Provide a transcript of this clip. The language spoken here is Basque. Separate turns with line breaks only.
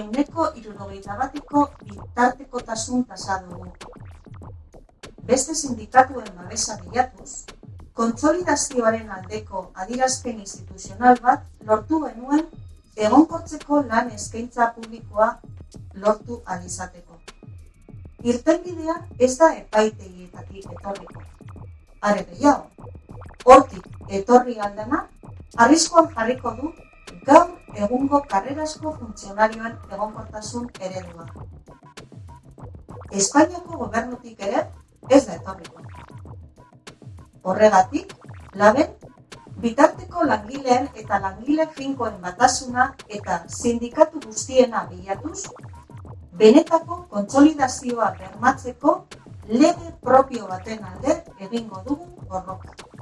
euneko irurogeita bateko bitartekotasun tasa dugu. Beste sindikatuen babesa bilatuz, kontsolidazioaren aldeko adirazpen instituzional bat lortu genuen egonkortzeko lan eskaintza publikoa lortu alizateko. Irtenbidea ez da epaitegietatik etorriko. Are gehiago, hortik etorri aldena, arriskoan jarriko du gaur egungo karrerasko funtzionarioen egonkortasun eredua. Espainiako gobernutik ere ez da etorriko. Horregatik, laben, bitarteko langileen eta langile finkoen batasuna eta sindikatu guztiena bilatuz, benetako kontsolidazioa bermatzeko lege propio baten alde egingo dugu borroka.